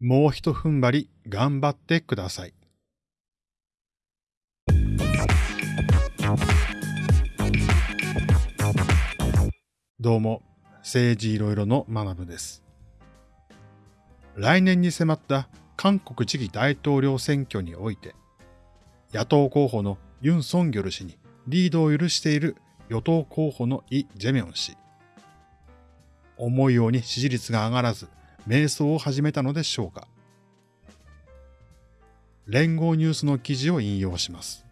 もう一踏ん張り頑張ってください。どうも、政治いろいろの学部です。来年に迫った韓国次期大統領選挙において、野党候補のユン・ソンギョル氏にリードを許している与党候補のイ・ジェミョン氏。思うように支持率が上がらず、瞑想を始めたのでしょうか。連合ニュースの記事を引用します。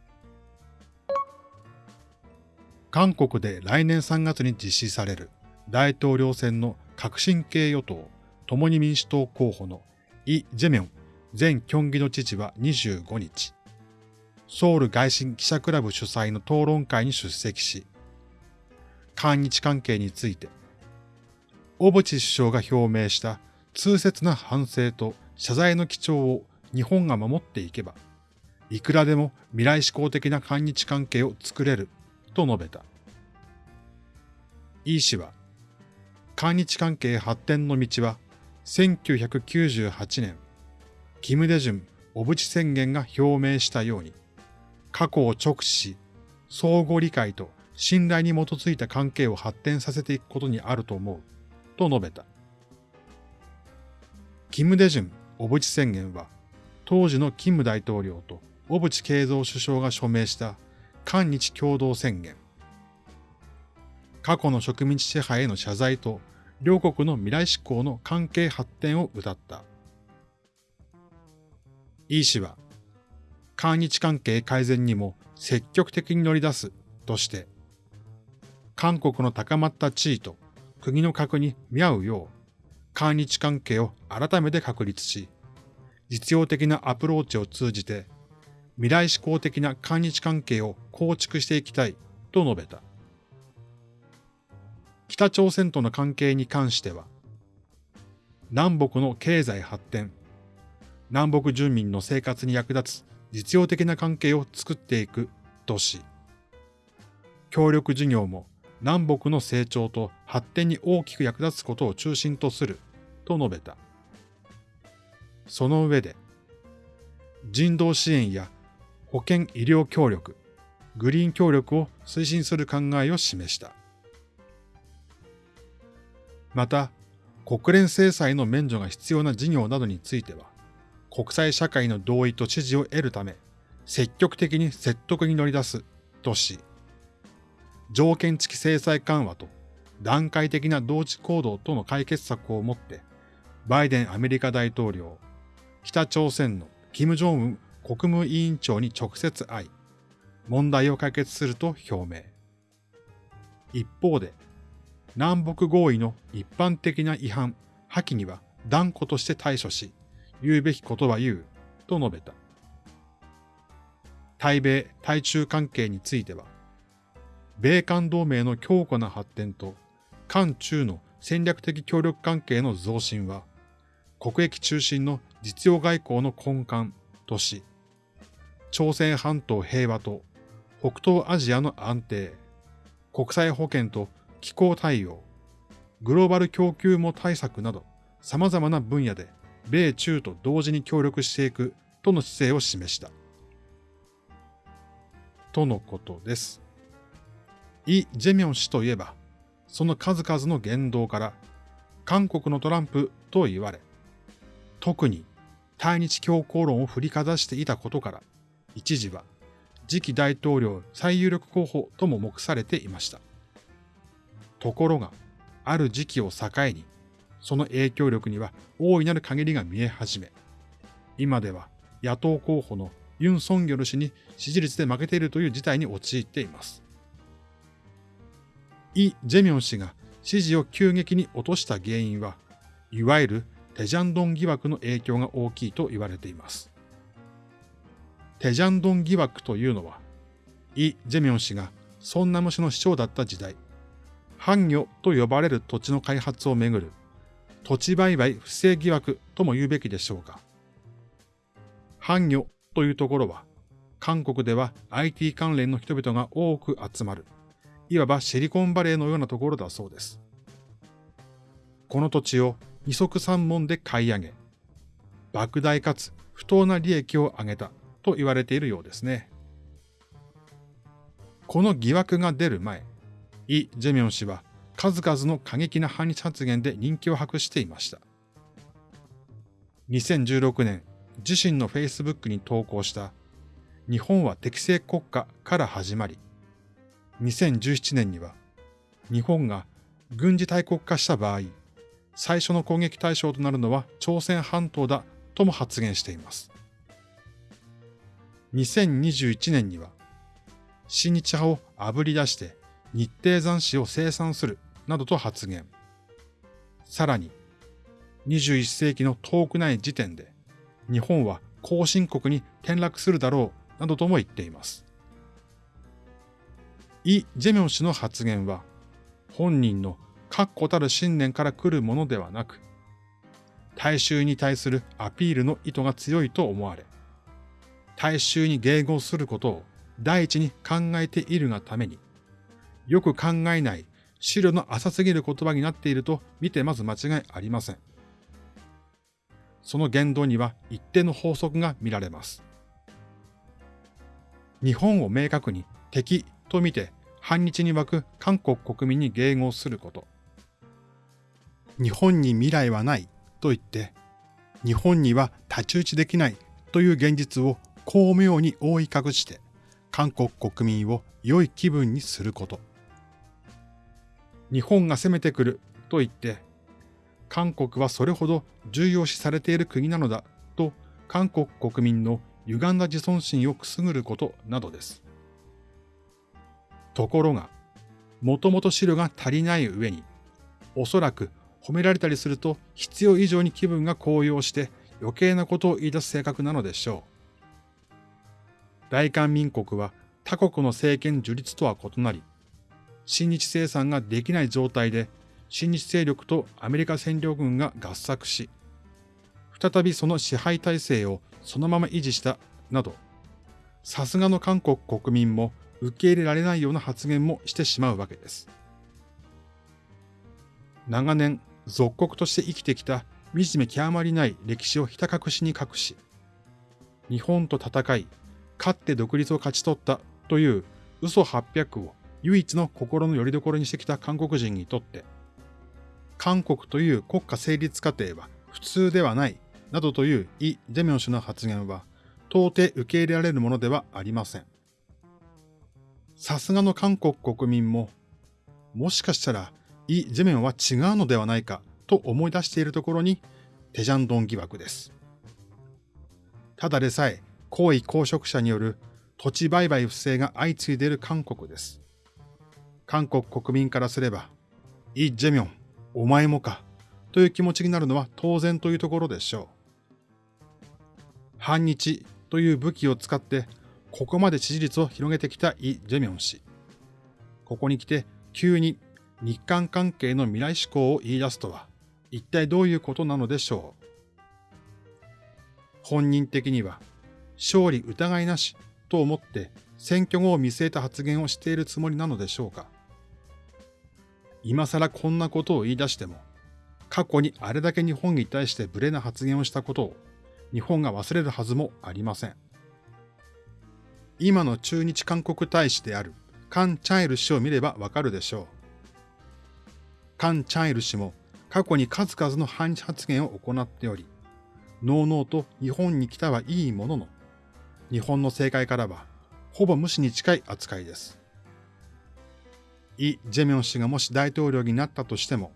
韓国で来年3月に実施される大統領選の革新系与党共に民主党候補のイ・ジェミョン前キョンギの知事は25日、ソウル外信記者クラブ主催の討論会に出席し、韓日関係について、小渕首相が表明した痛切な反省と謝罪の基調を日本が守っていけば、いくらでも未来志向的な韓日関係を作れると述べた。イー氏は、韓日関係発展の道は1998年、キム・デジュン小渕宣言が表明したように、過去を直視し、相互理解と信頼に基づいた関係を発展させていくことにあると思う、と述べた。キム・デジュン小渕宣言は、当時のキム大統領と小渕恵三首相が署名した韓日共同宣言。過去の植民地支配への謝罪と両国の未来志向の関係発展を謳った。イ氏は、韓日関係改善にも積極的に乗り出すとして、韓国の高まった地位と国の核に見合うよう、韓日関係を改めて確立し、実用的なアプローチを通じて、未来志向的な韓日関係を構築していきたいと述べた。北朝鮮との関係に関しては、南北の経済発展、南北住民の生活に役立つ実用的な関係を作っていくとし、協力事業も南北の成長と発展に大きく役立つことを中心とすると述べた。その上で、人道支援や保健医療協力、グリーン協力を推進する考えを示した。また、国連制裁の免除が必要な事業などについては、国際社会の同意と支持を得るため、積極的に説得に乗り出すとし、条件付き制裁緩和と段階的な同時行動との解決策をもって、バイデンアメリカ大統領、北朝鮮の金正恩国務委員長に直接会い、問題を解決すると表明。一方で、南北合意の一般的な違反、破棄には断固として対処し、言うべきことは言う、と述べた。対米、対中関係については、米韓同盟の強固な発展と、韓中の戦略的協力関係の増進は、国益中心の実用外交の根幹とし、朝鮮半島平和と北東アジアの安定、国際保健と気候対応、グローバル供給網対策など。様々な分野で米中と同時に協力していく。との姿勢を示した。とのことです。イ・ジェミョン氏といえば、その数々の言動から韓国のトランプと言われ、特に対日強硬論を振りかざしていたことから、一時は次期大統領最有力候補とも目されていました。ところが、ある時期を境に、その影響力には大いなる限りが見え始め、今では野党候補のユン・ソンギョル氏に支持率で負けているという事態に陥っています。イ・ジェミョン氏が支持を急激に落とした原因は、いわゆるテジャンドン疑惑の影響が大きいと言われています。テジャンドン疑惑というのは、イ・ジェミョン氏がソンナム市の市長だった時代、藩魚と呼ばれる土地の開発をめぐる土地売買不正疑惑とも言うべきでしょうか。藩魚というところは、韓国では IT 関連の人々が多く集まる、いわばシリコンバレーのようなところだそうです。この土地を二足三門で買い上げ、莫大かつ不当な利益を上げたと言われているようですね。この疑惑が出る前、イ・ジェミョン氏は数々の過激な反日発言で人気を博していました。2016年、自身の Facebook に投稿した日本は適正国家から始まり、2017年には日本が軍事大国化した場合、最初の攻撃対象となるのは朝鮮半島だとも発言しています。2021年には、新日派をあぶり出して日程残死を生産するなどと発言。さらに、21世紀の遠くない時点で、日本は後進国に転落するだろうなどとも言っています。イ・ジェミョン氏の発言は、本人の確固たる信念から来るものではなく、大衆に対するアピールの意図が強いと思われ、大衆に迎合することを第一に考えているがために、よく考えない資料の浅すぎる言葉になっていると見てまず間違いありません。その言動には一定の法則が見られます。日本を明確に敵と見て反日に沸く韓国国民に迎合すること。日本に未来はないと言って、日本には太刀打ちできないという現実を巧妙に覆い隠して、韓国国民を良い気分にすること。日本が攻めてくると言って、韓国はそれほど重要視されている国なのだと韓国国民の歪んだ自尊心をくすぐることなどです。ところが、もともと資料が足りない上に、おそらく褒められたりすると必要以上に気分が高揚して余計なことを言い出す性格なのでしょう。大韓民国は他国の政権樹立とは異なり、親日生産ができない状態で親日勢力とアメリカ占領軍が合作し、再びその支配体制をそのまま維持したなど、さすがの韓国国民も受け入れられないような発言もしてしまうわけです。長年属国として生きてきた惨め極まりない歴史をひた隠しに隠し、日本と戦い、勝って独立を勝ち取ったという嘘800を唯一の心の拠り所にしてきた韓国人にとって、韓国という国家成立過程は普通ではないなどというイ・ジェミョン氏の発言は到底受け入れられるものではありません。さすがの韓国国民も、もしかしたらイ・ジェミョンは違うのではないかと思い出しているところにテジャンドン疑惑です。ただでさえ高位公職者による土地売買不正が相次いでいる韓国です。韓国国民からすれば、イ・ジェミョン、お前もか、という気持ちになるのは当然というところでしょう。反日という武器を使ってここまで支持率を広げてきたイ・ジェミョン氏。ここに来て急に日韓関係の未来志向を言い出すとは一体どういうことなのでしょう？本人的には勝利疑いなしと思って選挙後を見据えた発言をしているつもりなのでしょうか？今更こんなことを言い出しても、過去にあれだけ日本に対して無礼な発言をしたことを日本が忘れるはずもありません。今の駐日韓国大使であるカン・チャイル氏を見ればわかるでしょう。カン・チャイル氏も過去に数々の反日発言を行っており、のうのうと日本に来たはいいものの、日本の政界からはほぼ無視に近い扱いです。イ・ジェミョン氏がもし大統領になったとしても、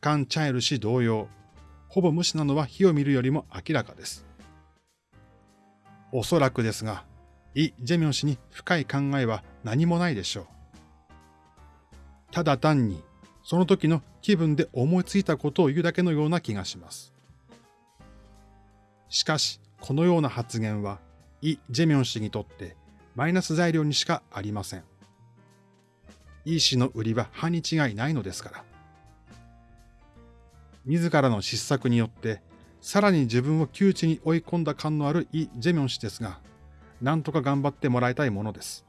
カン・チャイル氏同様、ほぼ無視なのは火を見るよりも明らかです。おそらくですが、イ・ジェミョン氏に深い考えは何もないでしょう。ただ単に、その時の気分で思いついたことを言うだけのような気がします。しかし、このような発言は、イ・ジェミョン氏にとってマイナス材料にしかありません。イ氏の売りは歯に違いないのですから。自らの失策によって、さらに自分を窮地に追い込んだ感のあるイ・ジェミョン氏ですが、なんとか頑張ってもらいたいものです。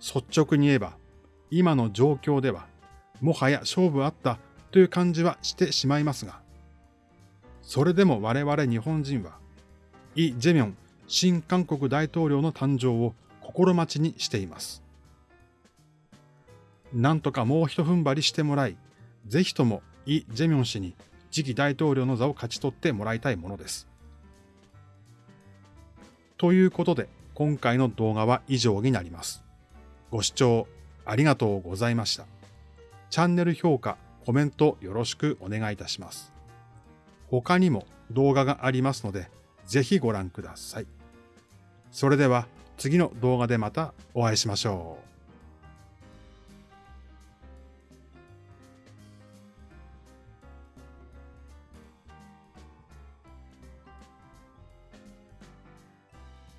率直に言えば、今の状況では、もはや勝負あったという感じはしてしまいますが、それでも我々日本人は、イ・ジェミョン新韓国大統領の誕生を心待ちにしています。なんとかもう一踏ん張りしてもらい、ぜひともイ・ジェミョン氏に次期大統領の座を勝ち取ってもらいたいものです。ということで、今回の動画は以上になります。ご視聴ありがとうございました。チャンネル評価、コメントよろしくお願いいたします。他にも動画がありますので、ぜひご覧ください。それでは次の動画でまたお会いしましょう。